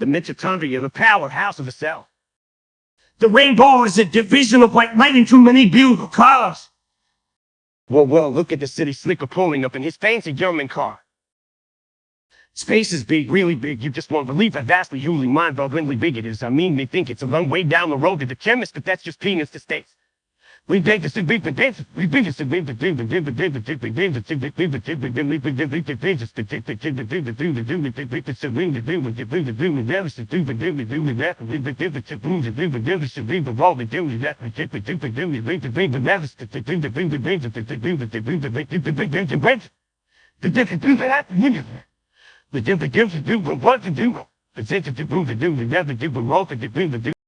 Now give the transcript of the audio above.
The mitochondria, the powerhouse of the cell. The rainbow is a division of white light into many beautiful colors. Well, well, look at the city slicker pulling up in his fancy German car. Space is big, really big. You just won't believe how vastly, hugely, mind-bogglingly big it is. I mean, they think it's a long way down the road to the chemist, but that's just peanuts to states. We take the big potatoes. We big the big potato. Big the potato. The big potato. The potato. The big potato. The potato. The big potato. The potato. The big potato. The potato. The big potato. The big potato. Big the potato. Big the all the do is that the potato. The big potato. The potato. The big potato. The potato. The big potato. The potato.